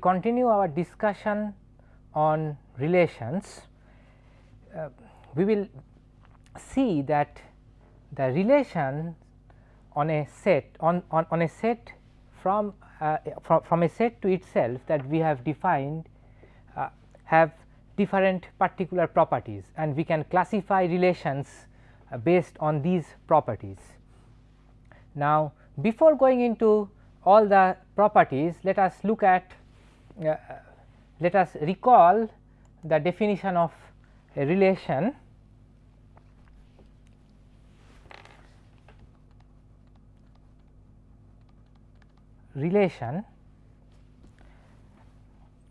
will continue our discussion on relations. Uh, we will see that the relation on a set on, on, on a set from, uh, from, from a set to itself that we have defined uh, have different particular properties and we can classify relations uh, based on these properties. Now, before going into all the properties let us look at Uh, let us recall the definition of a relation. Relation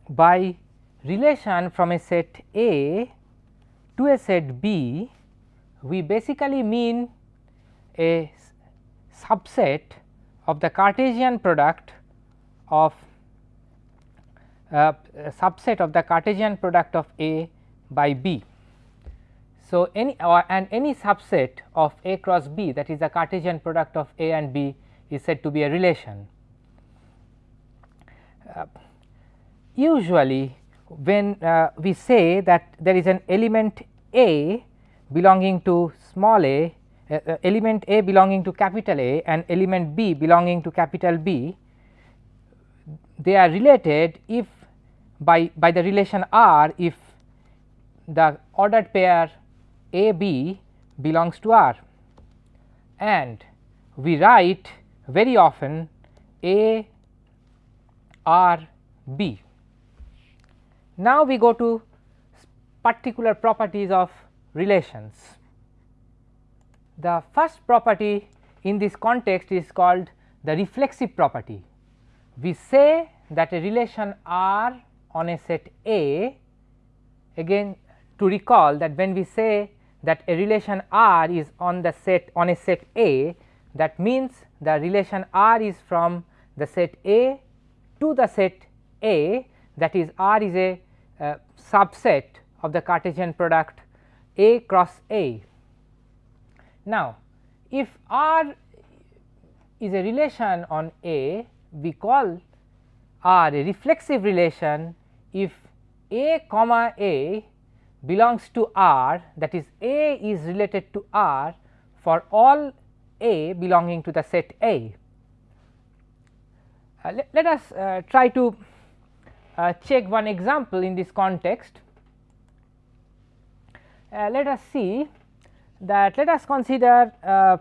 by relation from a set A to a set B we basically mean a subset of the Cartesian product of uh, subset of the Cartesian product of A by B. So, any uh, and any subset of A cross B that is the Cartesian product of A and B is said to be a relation. Uh, usually when uh, we say that there is an element A belonging to small a, uh, uh, element A belonging to capital A and element B belonging to capital B, they are related if by, by the relation R if the ordered pair A B belongs to R and we write very often A R B. Now, we go to particular properties of relations. The first property in this context is called the reflexive property. We say that a relation R on a set A again to recall that when we say that a relation R is on the set on a set A that means the relation R is from the set A to the set A that is R is a uh, subset of the Cartesian product A cross A. Now, if R is a relation on A we call R a reflexive relation if A comma A belongs to R that is A is related to R for all A belonging to the set A. Uh, let, let, us uh, try to uh, check one example in this context. Uh, let us see that let us consider uh,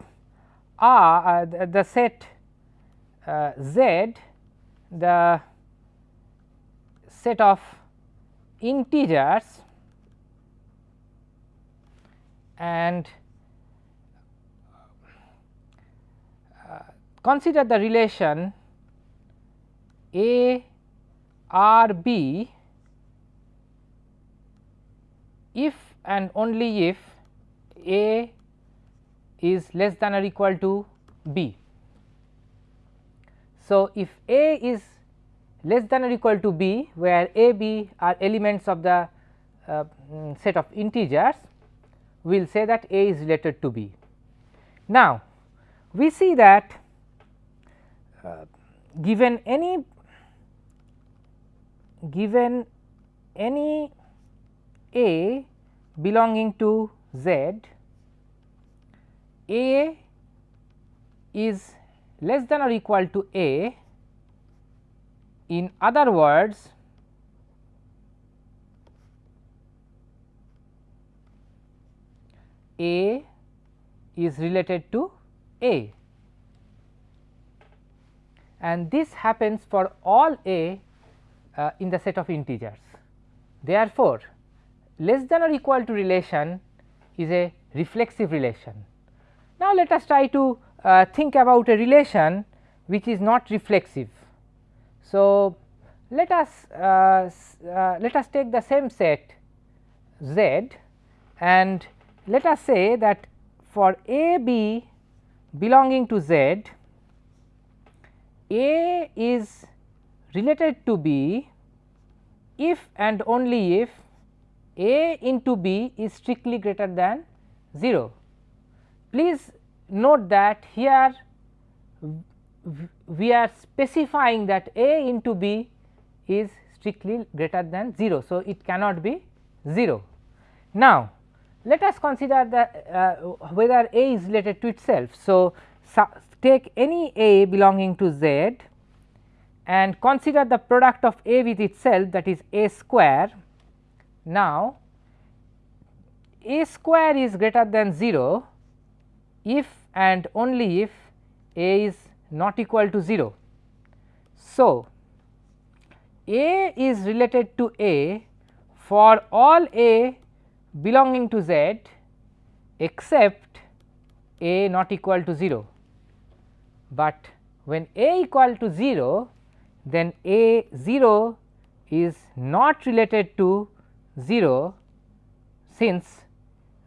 R uh, the, the, set Z the set of integers and uh, consider the relation a R B if and only if A is less than or equal to B. So, if A is less than or equal to B where A B are elements of the uh, mm, set of integers we will say that A is related to B. Now, we see that uh, given any given any a belonging to z, a is less than or equal to a in other words a is related to a and this happens for all a uh, in the set of integers. Therefore, less than or equal to relation is a reflexive relation. Now, let us try to uh, think about a relation which is not reflexive. So, let us uh, uh let us take the same set Z and let us say that for A B belonging to Z, A is related to B if and only if A into B is strictly greater than 0. Please note that here we are specifying that A into B is strictly greater than 0. So, it cannot be 0. Now, let us consider the uh, whether A is related to itself. So, take any A belonging to Z and consider the product of A with itself that is A square. Now, A square is greater than 0 if and only if A is not equal to 0. So, A is related to A for all A belonging to Z except A not equal to 0, but when A equal to 0 then A 0 is not related to 0 since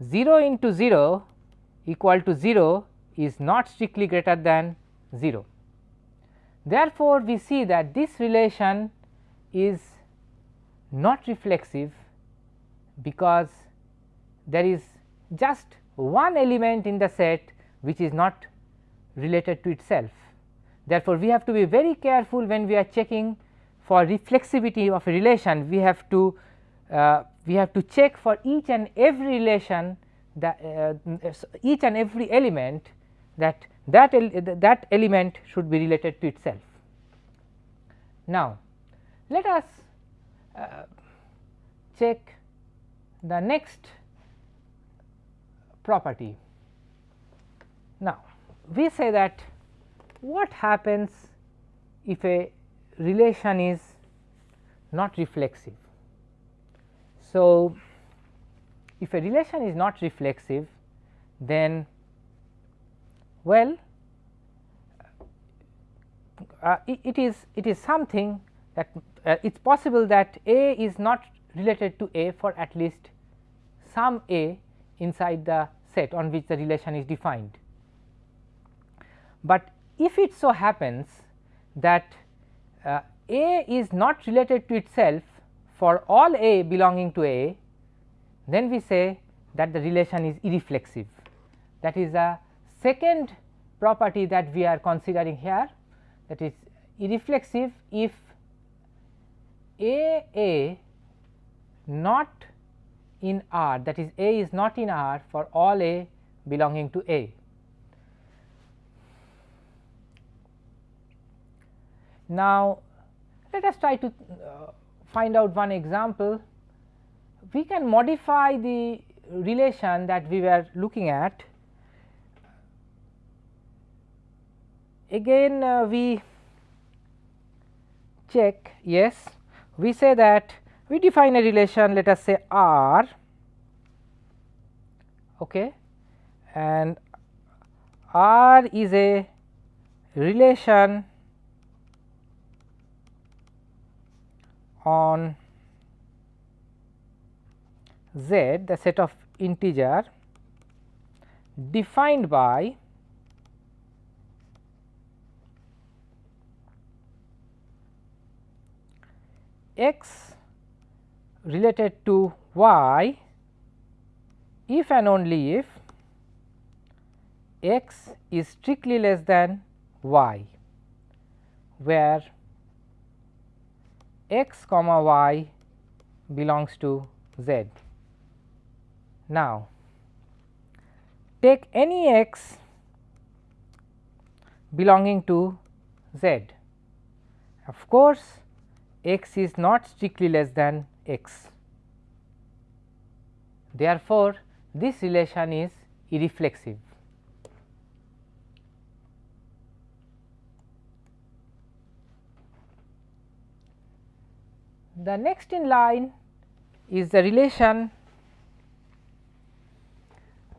0 into 0 equal to 0 is not strictly greater than 0. Therefore, we see that this relation is not reflexive because there is just one element in the set which is not related to itself. Therefore, we have to be very careful when we are checking for reflexivity of a relation we have to uh, we have to check for each and every relation that uh, each and every element that that that element should be related to itself. Now, let us uh, check the next property. Now, we say that what happens if a relation is not reflexive. So, if a relation is not reflexive then well uh, it, it is it is something that uh, it is possible that A is not related to A for at least some A inside the set on which the relation is defined. But if it so happens that uh, A is not related to itself for all A belonging to A, then we say that the relation is irreflexive. That is a second property that we are considering here that is irreflexive if A A not in R that is A is not in R for all A belonging to A. Now, let us try to uh, find out one example. We can modify the relation that we were looking at. Again uh, we check yes. We say that we define a relation let us say R okay, and R is a relation on z the set of integer defined by x related to y if and only if x is strictly less than y where x comma y belongs to z. Now, take any x belonging to z. Of course, x is not strictly less than x. Therefore, this relation is irreflexive. The next in line is the relation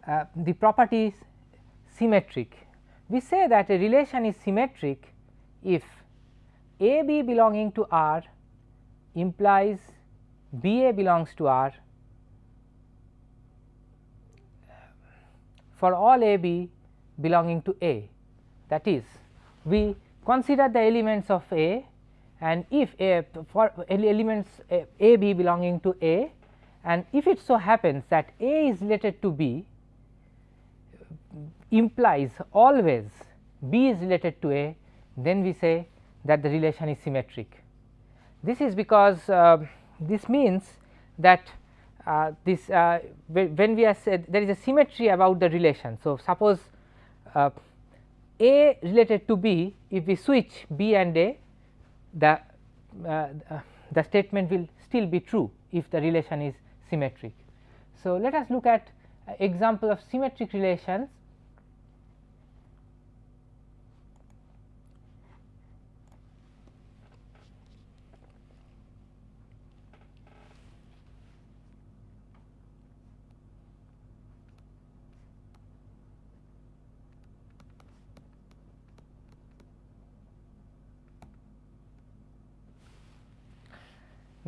uh, the property is symmetric. We say that a relation is symmetric if A b belonging to R implies B a belongs to R for all A b belonging to A that is we consider the elements of A and if A for elements A, a B belonging to A and if it so happens that A is related to B implies always B is related to A then we say that the relation is symmetric. This is because uh, this means that uh, this uh, when we are said there is a symmetry about the relation. So, suppose uh, A related to B if we switch B and A the uh, the statement will still be true if the relation is symmetric. So, let us look at example of symmetric relations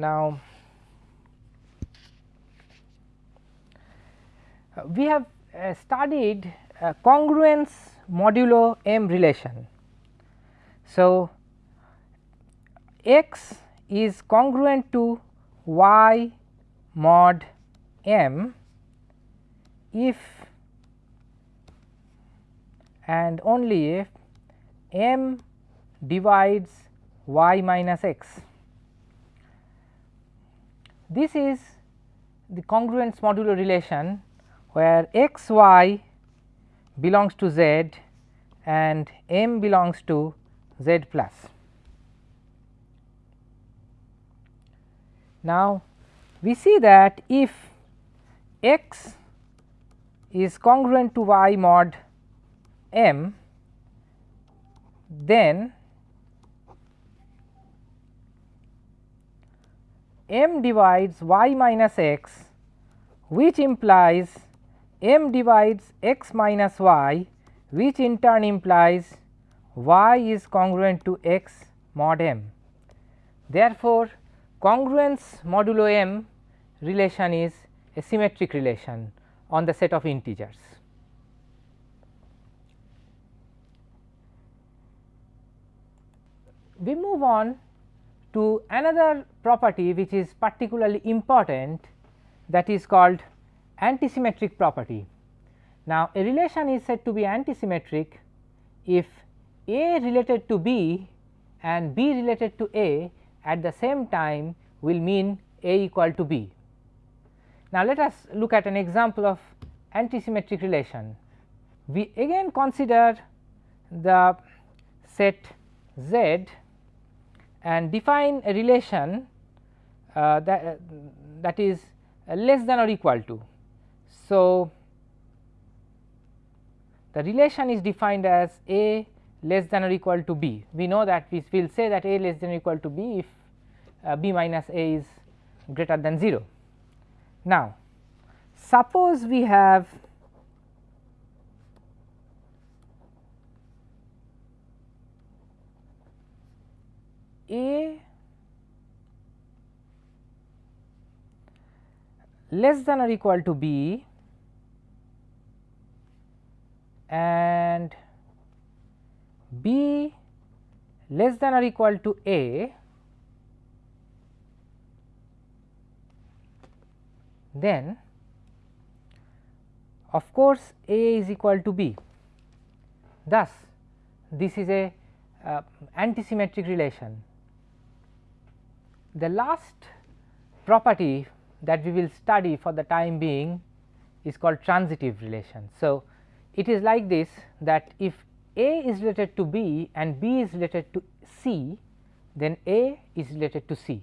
Now, we have uh, studied uh, congruence modulo m relation. So, x is congruent to y mod m if and only if m divides y minus x. This is the congruence modulo relation where x y belongs to z and m belongs to z plus. Now, we see that if x is congruent to y mod m, then m divides y minus x which implies m divides x minus y which in turn implies y is congruent to x mod m. Therefore, congruence modulo m relation is a symmetric relation on the set of integers. We move on to another property which is particularly important that is called antisymmetric property. Now, a relation is said to be antisymmetric if A related to B and B related to A at the same time will mean A equal to B. Now, let us look at an example of antisymmetric relation. We again consider the set Z and define a relation uh, that, uh, that is less than or equal to. So, the relation is defined as A less than or equal to B. We know that we will say that A less than or equal to B if uh, B minus A is greater than 0. Now, suppose we have A less than or equal to B and B less than or equal to A, then of course, A is equal to B. Thus, this is a uh, antisymmetric relation the last property that we will study for the time being is called transitive relation. So, it is like this that if A is related to B and B is related to C, then A is related to C.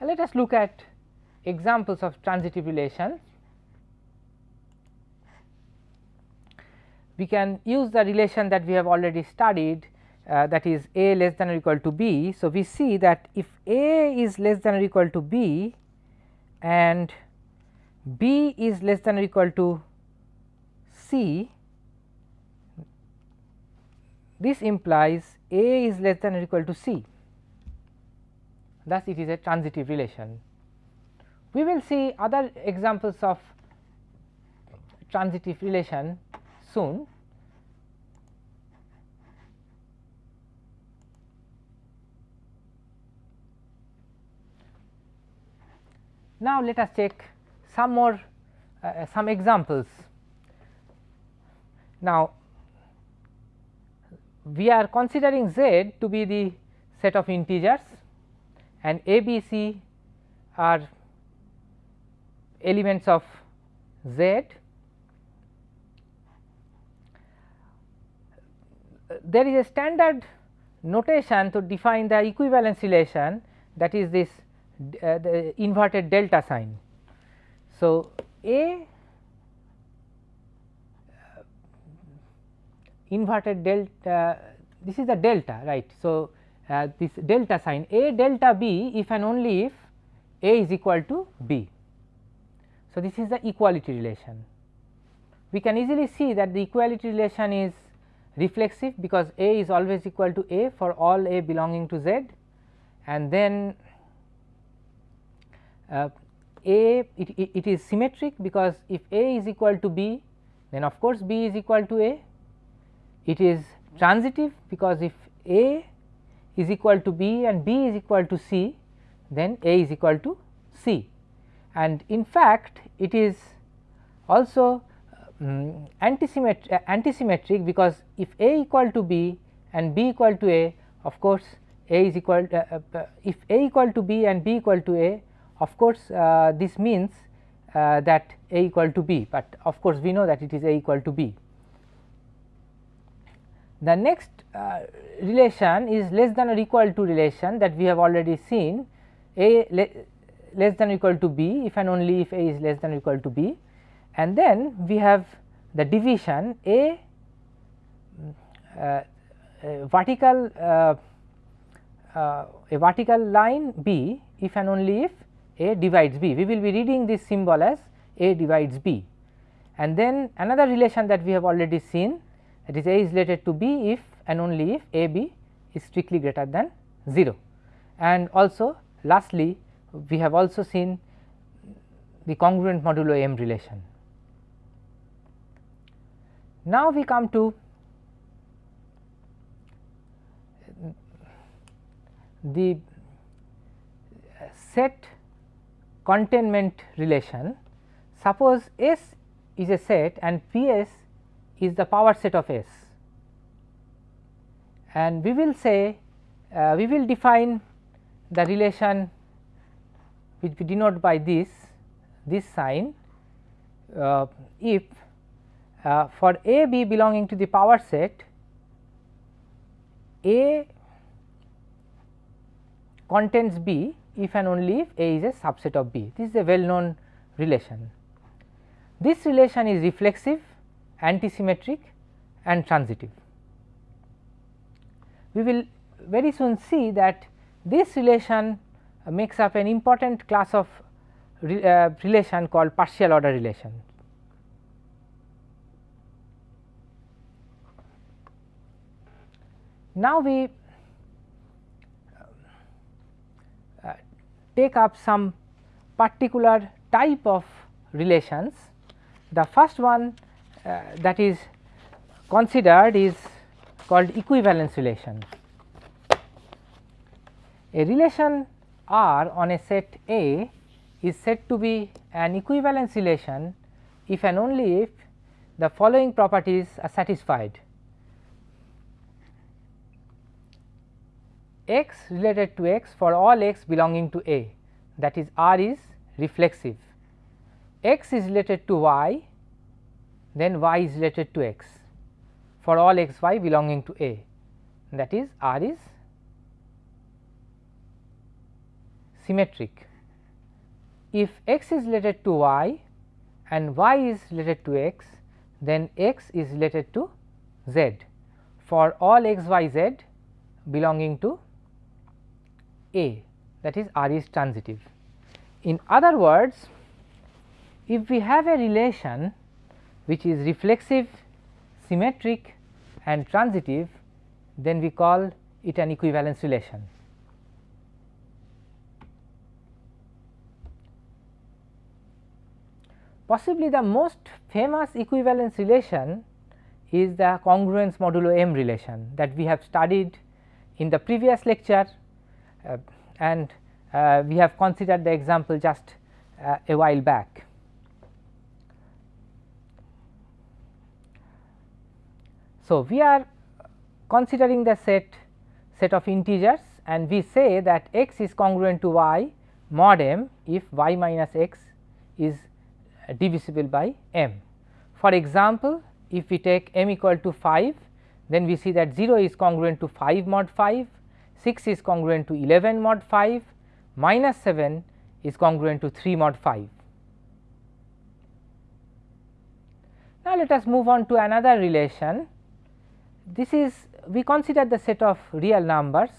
And let us look at examples of transitive relation. We can use the relation that we have already studied uh, that is a less than or equal to b. So, we see that if a is less than or equal to b and b is less than or equal to c, this implies a is less than or equal to c. Thus, it is a transitive relation. We will see other examples of transitive relation soon. Now, let us take some more uh, uh, some examples. Now, we are considering z to be the set of integers and A, B, C are elements of Z. There is a standard notation to define the equivalence relation that is this uh, the inverted delta sign. So, A uh, inverted delta this is the delta right. So, uh, this delta sign A delta B if and only if A is equal to B. So, this is the equality relation. We can easily see that the equality relation is reflexive because A is always equal to A for all A belonging to Z and then uh, A it, it, it is symmetric because if A is equal to B then of course, B is equal to A. It is transitive because if A is equal to B and B is equal to C then A is equal to C and in fact it is also um, antisymmetric, uh, antisymmetric because if A equal to B and B equal to A of course A is equal uh, uh, if A equal to B and B equal to A of course uh, this means uh, that A equal to B, but of course we know that it is A equal to B. The next uh, relation is less than or equal to relation that we have already seen A le less than or equal to B if and only if A is less than or equal to B and then we have the division A uh, a vertical uh, uh, a vertical line B if and only if A divides B. We will be reading this symbol as A divides B and then another relation that we have already seen that is A is related to B if and only if A B is strictly greater than 0. And also lastly, we have also seen the congruent modulo M relation. Now, we come to the set containment relation. Suppose S is a set and P s is the power set of S and we will say uh, we will define the relation which we denote by this this sign uh, if uh, for A B belonging to the power set A contains B if and only if A is a subset of B. This is a well known relation. This relation is reflexive antisymmetric and transitive. We will very soon see that this relation makes up an important class of re, uh, relation called partial order relation. Now, we uh, take up some particular type of relations. The first one uh, that is considered is called equivalence relation. A relation R on a set A is said to be an equivalence relation if and only if the following properties are satisfied. X related to x for all x belonging to A. That is R is reflexive, x is related to y then y is related to x for all x y belonging to A. That is R is symmetric. If x is related to y and y is related to x then x is related to z. For all x y z belonging to A that is R is transitive. In other words, if we have a relation which is reflexive, symmetric and transitive, then we call it an equivalence relation. Possibly the most famous equivalence relation is the congruence modulo M relation that we have studied in the previous lecture and uh, we have considered the example just uh, a while back. So, we are considering the set set of integers and we say that x is congruent to y mod m if y minus x is divisible by m. For example, if we take m equal to 5 then we see that 0 is congruent to 5 mod 5, 6 is congruent to 11 mod 5, minus 7 is congruent to 3 mod 5. Now, let us move on to another relation. This is we consider the set of real numbers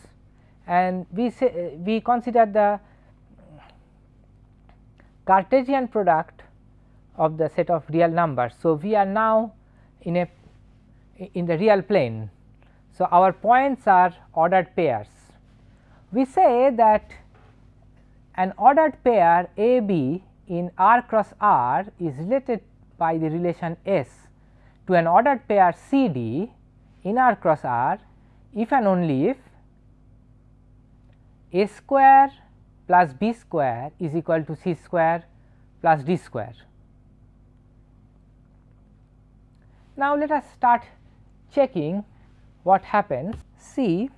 and we say we consider the Cartesian product of the set of real numbers. So, we are now in a in the real plane. So, our points are ordered pairs. We say that an ordered pair A B in R cross R is related by the relation S to an ordered pair C D in R cross R if and only if A square plus B square is equal to C square plus D square. Now, let us start checking what happens. See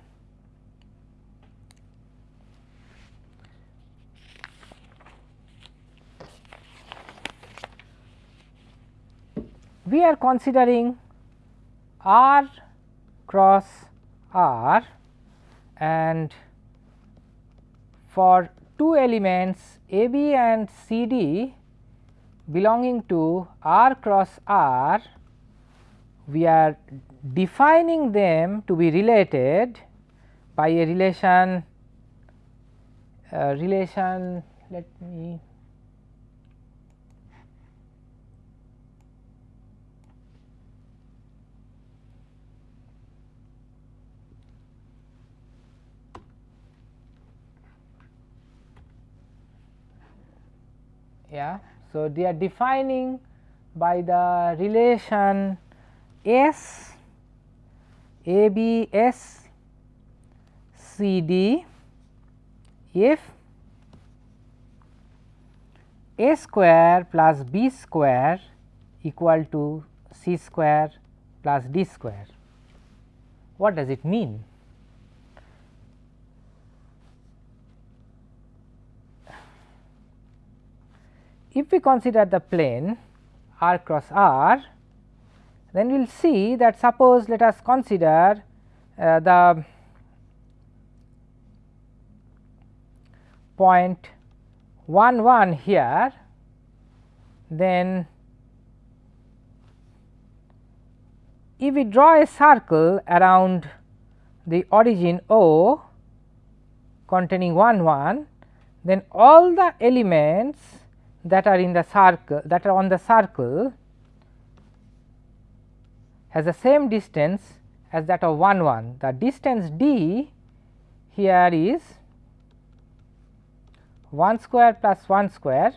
we are considering R cross R and for two elements A B and C D belonging to R cross R, we are defining them to be related by a relation uh, relation let me yeah. So, they are defining by the relation S A B S C D if A square plus B square equal to C square plus D square. What does it mean? If we consider the plane r cross r, then we will see that suppose let us consider uh, the point 1 1 here, then if we draw a circle around the origin O containing 1 1, then all the elements that are in the circle that are on the circle has the same distance as that of 1 1. The distance d here is 1 square plus 1 square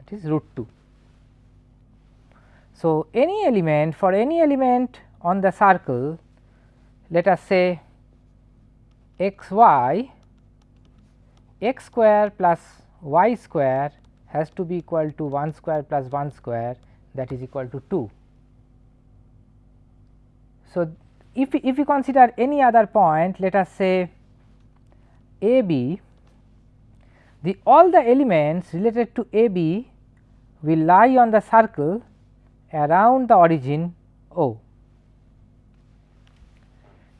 it is root 2. So, any element for any element on the circle let us say x y x square plus y square has to be equal to 1 square plus 1 square that is equal to 2. So, if if we consider any other point let us say a b the all the elements related to a b will lie on the circle around the origin O.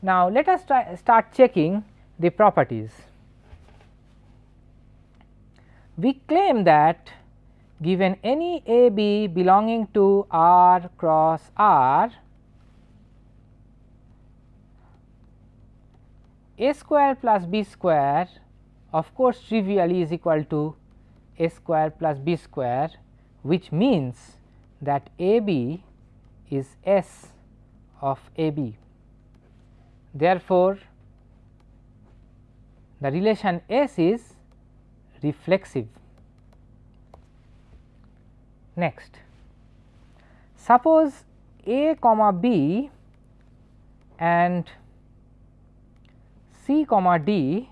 Now, let us try start checking the properties we claim that given any A B belonging to R cross R, A square plus B square of course trivially is equal to A square plus B square which means that A B is S of A B. Therefore, the relation S is reflexive. Next, suppose A comma B and C comma D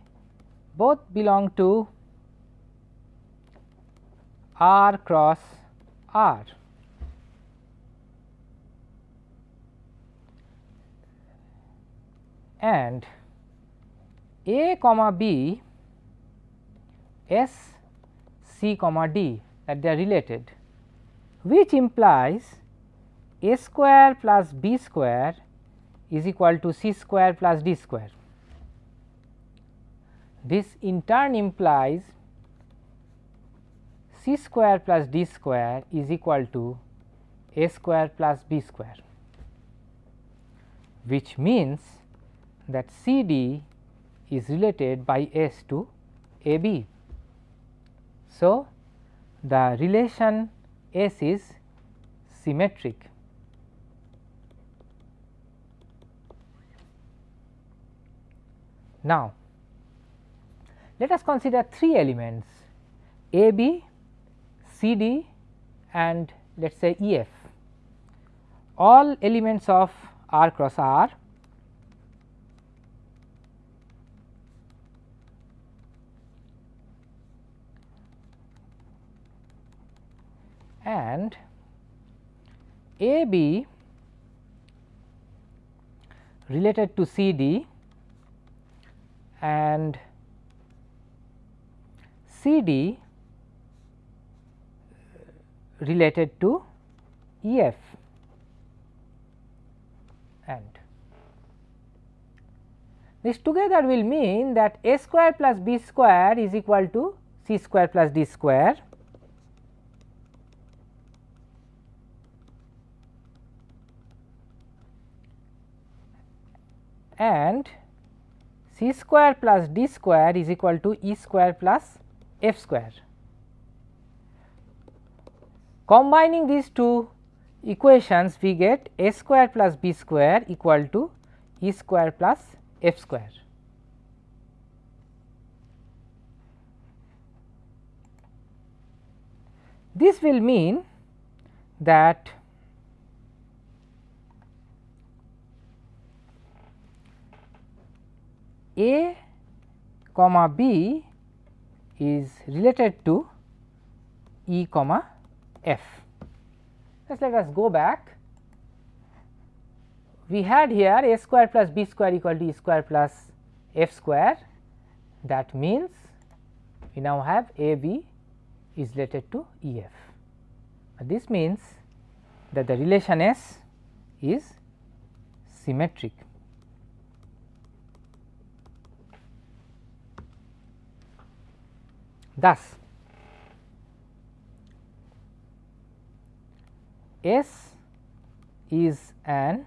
both belong to R cross R. and A comma B S C comma D that they are related which implies A square plus B square is equal to C square plus D square. This in turn implies C square plus D square is equal to A square plus B square which means that C D is related by S to A B. So, the relation S is symmetric. Now, let us consider three elements A B, C D and let us say E F all elements of R cross R and A B related to C D and C D related to E F. And this together will mean that A square plus B square is equal to C square plus D square and c square plus d square is equal to e square plus f square. Combining these two equations we get a square plus b square equal to e square plus f square. This will mean that A comma B is related to E comma F. Just let us go back. We had here A square plus B square equal to E square plus F square that means we now have A B is related to E F. This means that the relation S is symmetric. Thus, S is an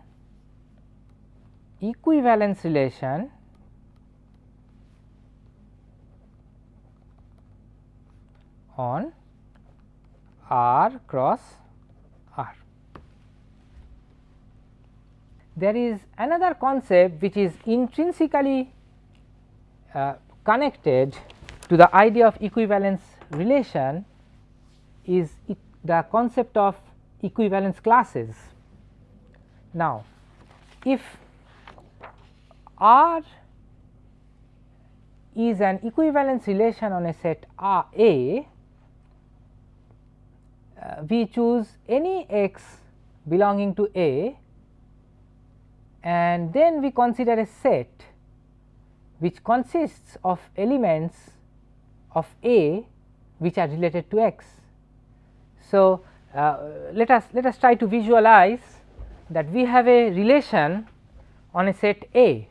equivalence relation on R cross R. There is another concept which is intrinsically uh, connected to the idea of equivalence relation is the concept of equivalence classes. Now, if R is an equivalence relation on a set R A, uh, we choose any x belonging to A and then we consider a set which consists of elements of A which are related to x. So, uh, let us let us try to visualize that we have a relation on a set A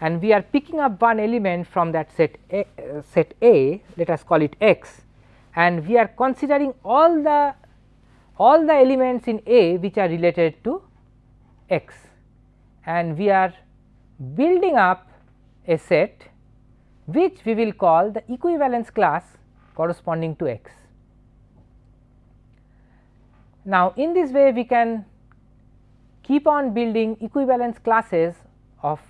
and we are picking up one element from that set A, uh, set A let us call it x and we are considering all the all the elements in A which are related to x and we are building up a set which we will call the equivalence class corresponding to x. Now, in this way we can keep on building equivalence classes of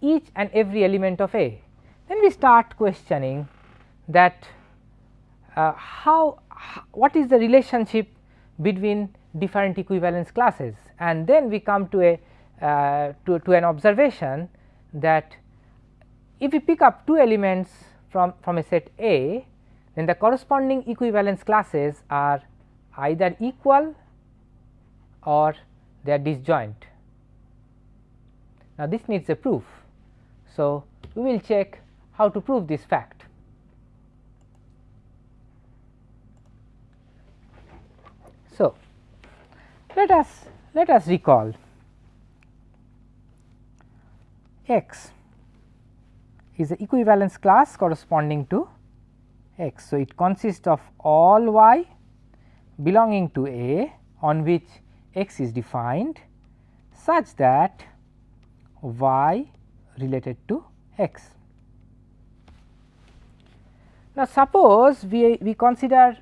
each and every element of A. Then we start questioning that uh, how, what is the relationship between different equivalence classes and then we come to a uh, to, to an observation that if we pick up two elements from, from a set A, then the corresponding equivalence classes are either equal or they are disjoint. Now, this needs a proof. So, we will check how to prove this fact. So, let us let us recall x is the equivalence class corresponding to x. So, it consists of all y belonging to A on which x is defined such that y related to x. Now, suppose we, we consider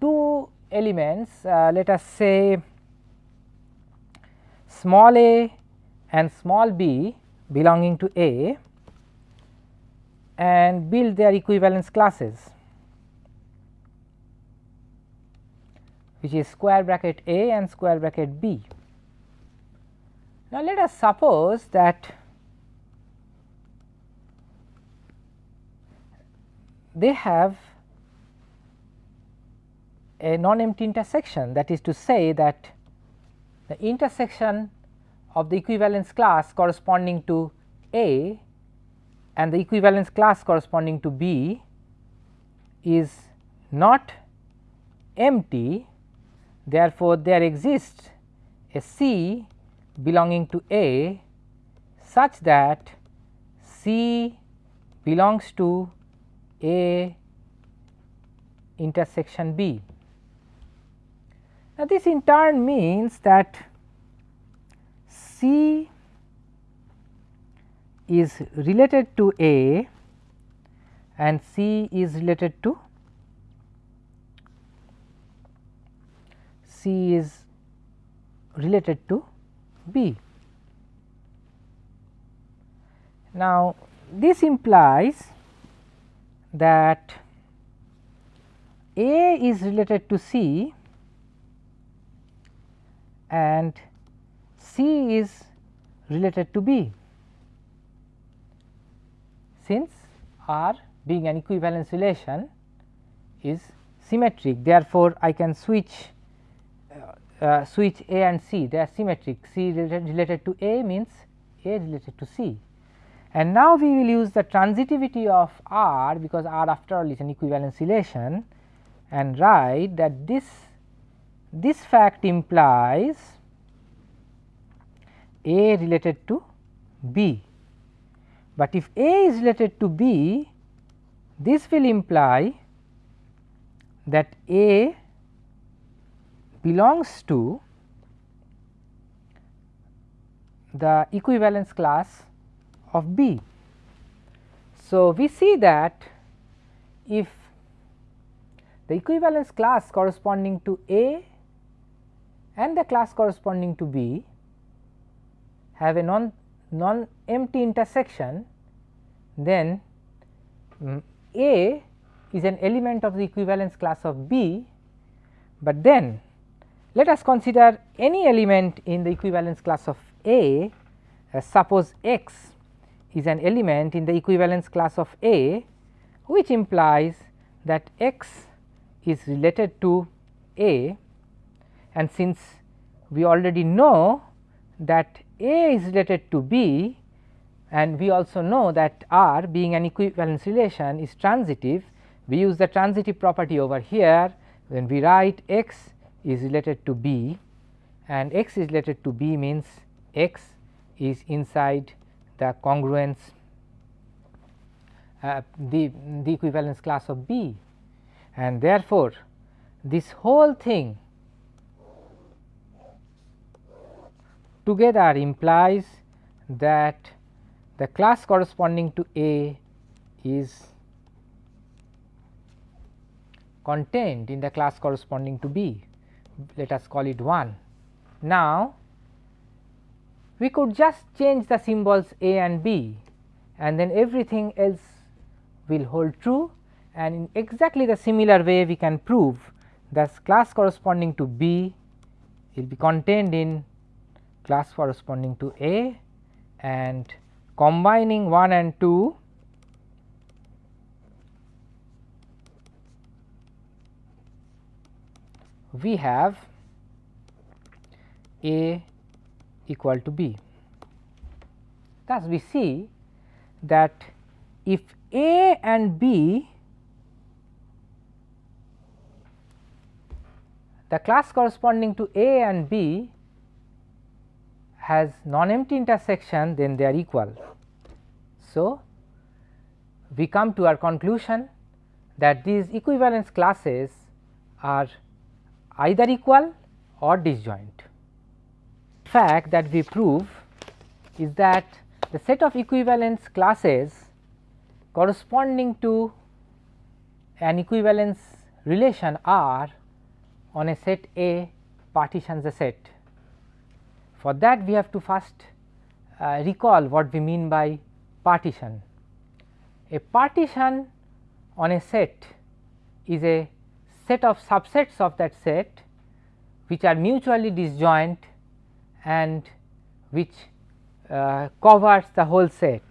two elements uh, let us say small a and small b belonging to A and build their equivalence classes which is square bracket A and square bracket B. Now, let us suppose that they have a non-empty intersection that is to say that the intersection of the equivalence class corresponding to A and the equivalence class corresponding to B is not empty therefore, there exists a C belonging to A such that C belongs to A intersection B. Now, this in turn means that C is related to A and C is related to C is related to B. Now, this implies that A is related to C and C is related to B since R being an equivalence relation is symmetric. Therefore, I can switch uh, uh, switch A and C they are symmetric C related, related to A means A related to C. And now, we will use the transitivity of R because R after all is an equivalence relation and write that this this fact implies A related to B, but if A is related to B this will imply that A belongs to the equivalence class of B. So, we see that if the equivalence class corresponding to A and the class corresponding to B have a non non empty intersection then um, A is an element of the equivalence class of B, but then let us consider any element in the equivalence class of A. Uh, suppose x is an element in the equivalence class of A which implies that x is related to A. And since we already know that A is related to B and we also know that R being an equivalence relation is transitive, we use the transitive property over here. When we write x is related to B and x is related to B means x is inside the congruence uh, the, the equivalence class of B. And therefore, this whole thing together implies that the class corresponding to A is contained in the class corresponding to B let us call it 1. Now, we could just change the symbols A and B and then everything else will hold true and in exactly the similar way we can prove that class corresponding to B will be contained in class corresponding to A and combining 1 and 2 we have A equal to B. Thus, we see that if A and B the class corresponding to A and B has non-empty intersection then they are equal. So, we come to our conclusion that these equivalence classes are either equal or disjoint. Fact that we prove is that the set of equivalence classes corresponding to an equivalence relation R on a set A partitions a set. For that we have to first uh, recall what we mean by partition. A partition on a set is a set of subsets of that set which are mutually disjoint and which uh, covers the whole set.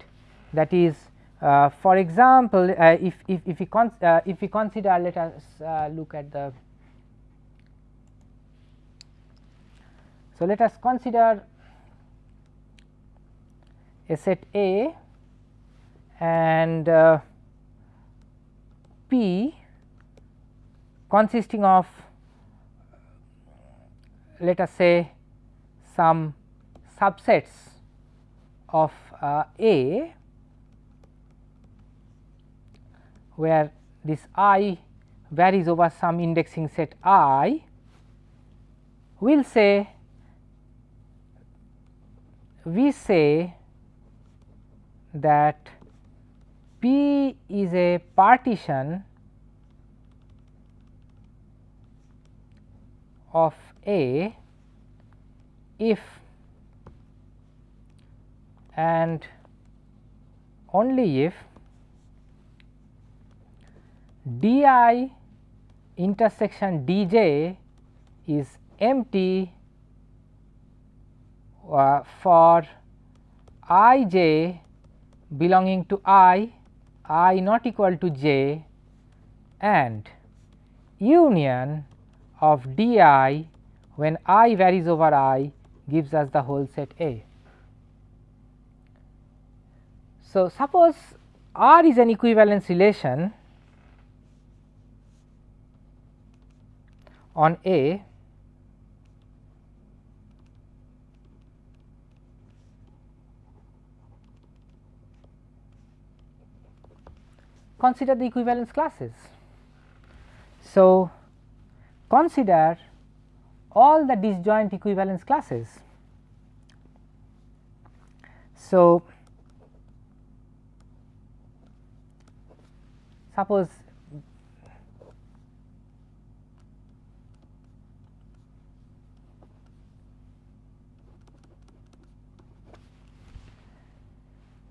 That is uh, for example, uh, if, if, if, we uh, if we consider let us uh, look at the So, let us consider a set A and uh, P consisting of let us say some subsets of uh, A where this i varies over some indexing set i, will say we say that P is a partition of A if and only if d i intersection d j is empty uh, for i j belonging to i, i not equal to j and union of d i when i varies over i gives us the whole set A. So, suppose R is an equivalence relation on A consider the equivalence classes. So, consider all the disjoint equivalence classes. So, suppose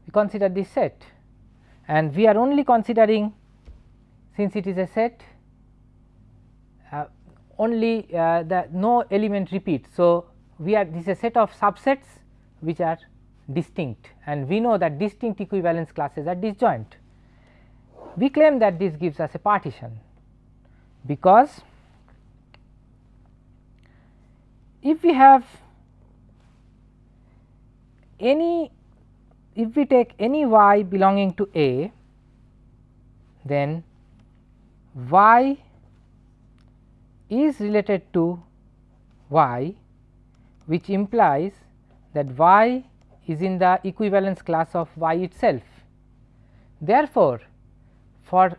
we consider this set and we are only considering since it is a set uh, only uh, the no element repeats. So, we are this is a set of subsets which are distinct and we know that distinct equivalence classes are disjoint. We claim that this gives us a partition because if we have any if we take any y belonging to A, then y is related to y which implies that y is in the equivalence class of y itself. Therefore, for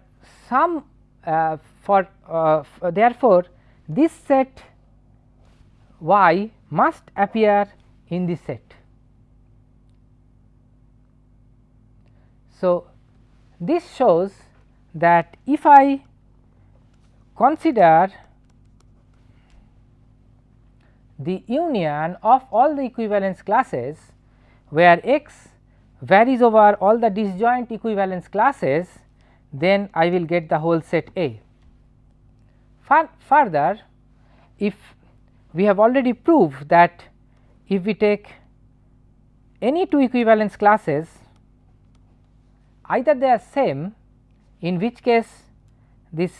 some uh, for uh, therefore, this set y must appear in this set. So, this shows that if I consider the union of all the equivalence classes where x varies over all the disjoint equivalence classes then I will get the whole set A. Far further if we have already proved that if we take any two equivalence classes either they are same in which case this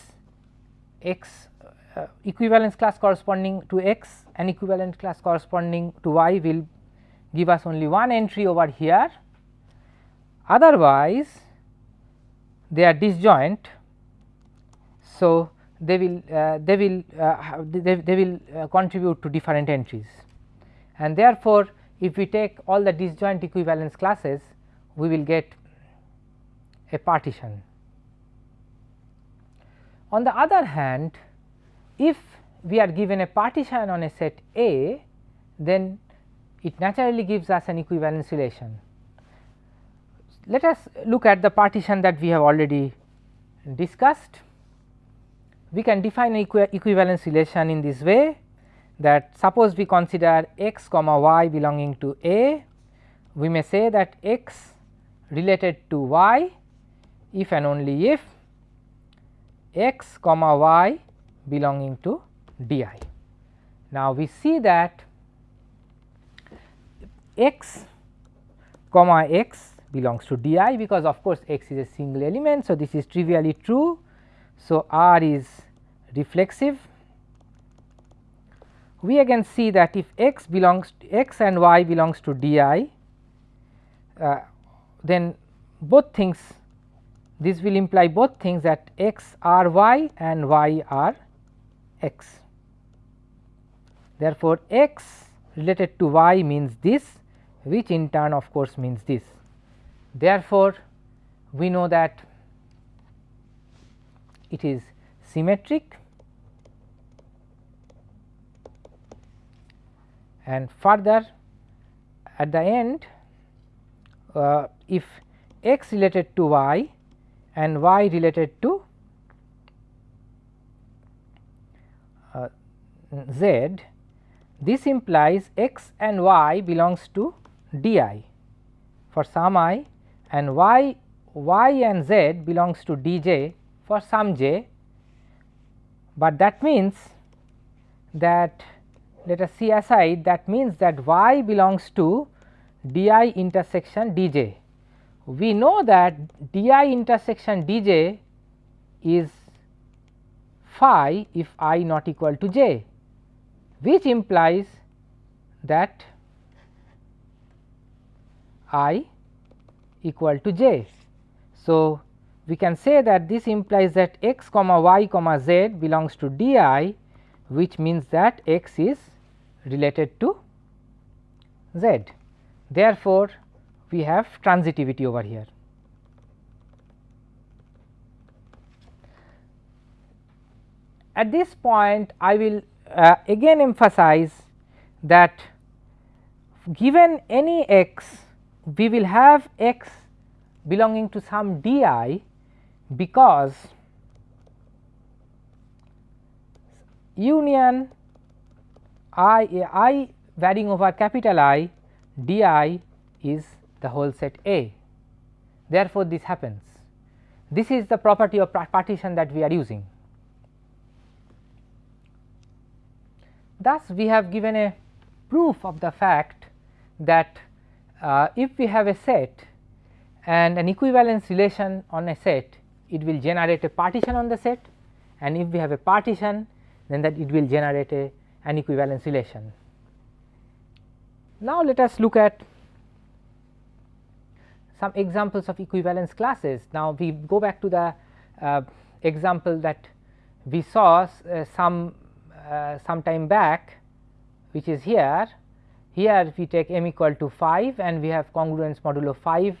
x uh, equivalence class corresponding to x and equivalent class corresponding to y will give us only one entry over here otherwise they are disjoint. So, they will uh, they will uh, they, they will uh, contribute to different entries and therefore, if we take all the disjoint equivalence classes we will get a partition. On the other hand if we are given a partition on a set A then it naturally gives us an equivalence relation. Let us look at the partition that we have already discussed. We can define an equi equivalence relation in this way that suppose we consider x comma y belonging to A, we may say that x related to y if and only if x comma y belonging to d i. Now, we see that x comma x belongs to d i because of course, x is a single element. So, this is trivially true. So, R is reflexive. We again see that if x belongs to x and y belongs to d i, uh, then both things this will imply both things that x are y and y are x. Therefore, x related to y means this which in turn of course means this. Therefore, we know that it is symmetric and further at the end uh, if x related to y and y related to uh, z, this implies x and y belongs to d i for some i and y y and z belongs to d j for some j, but that means that let us see aside that means that y belongs to d i intersection d j. We know that d i intersection d j is phi if i not equal to j, which implies that i equal to j. So, we can say that this implies that x comma y comma z belongs to d i which means that x is related to z. Therefore, we have transitivity over here. At this point I will uh, again emphasize that given any x we will have x belonging to some d i because union i i varying over capital I d i is the whole set A. Therefore, this happens. This is the property of partition that we are using. Thus, we have given a proof of the fact that uh, if we have a set and an equivalence relation on a set, it will generate a partition on the set and if we have a partition then that it will generate a an equivalence relation. Now, let us look at some examples of equivalence classes. Now, we go back to the uh, example that we saw uh, some uh, some time back which is here here we take m equal to 5 and we have congruence modulo 5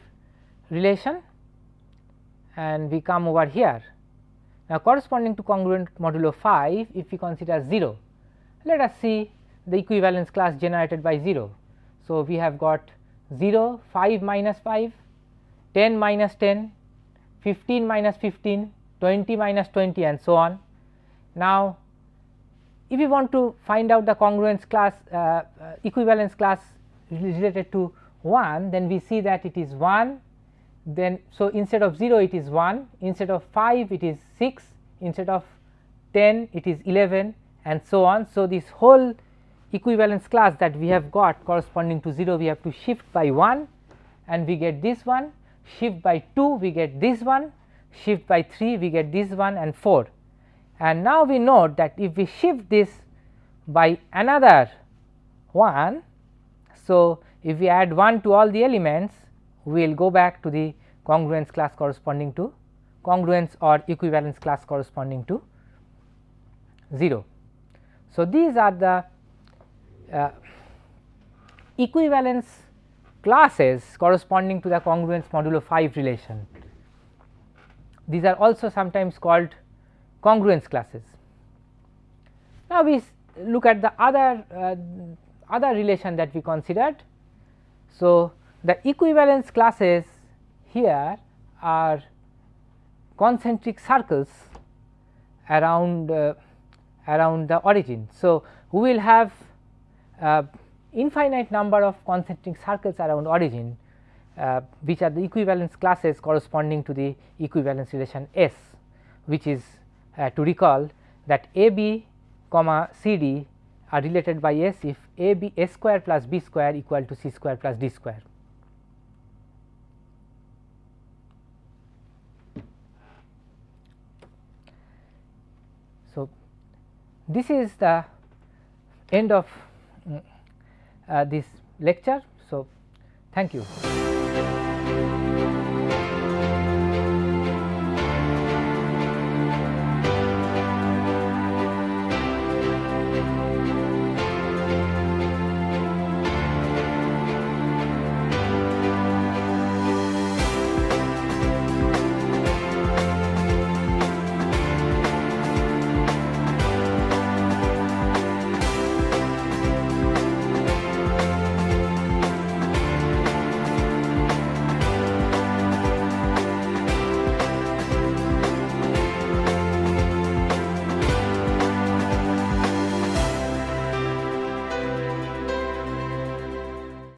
relation and we come over here. Now, corresponding to congruent modulo 5 if we consider 0, let us see the equivalence class generated by 0. So, we have got 0, 5 minus 5, 10 minus 10, 15 minus 15, 20 minus 20 and so on. Now, if we want to find out the congruence class uh, uh, equivalence class related to 1 then we see that it is 1 then so instead of 0 it is 1 instead of 5 it is 6 instead of 10 it is 11 and so on. So, this whole equivalence class that we have got corresponding to 0 we have to shift by 1 and we get this one shift by 2 we get this one shift by 3 we get this one and 4 and now we note that if we shift this by another 1. So, if we add 1 to all the elements we will go back to the congruence class corresponding to congruence or equivalence class corresponding to 0. So, these are the uh, equivalence classes corresponding to the congruence modulo 5 relation. These are also sometimes called congruence classes. Now, we look at the other uh, other relation that we considered. So, the equivalence classes here are concentric circles around uh, around the origin. So, we will have uh, infinite number of concentric circles around origin uh, which are the equivalence classes corresponding to the equivalence relation S which is uh, to recall that A B comma C D are related by S if A B S square plus B square equal to C square plus D square. So, this is the end of Uh, this lecture. So, thank you.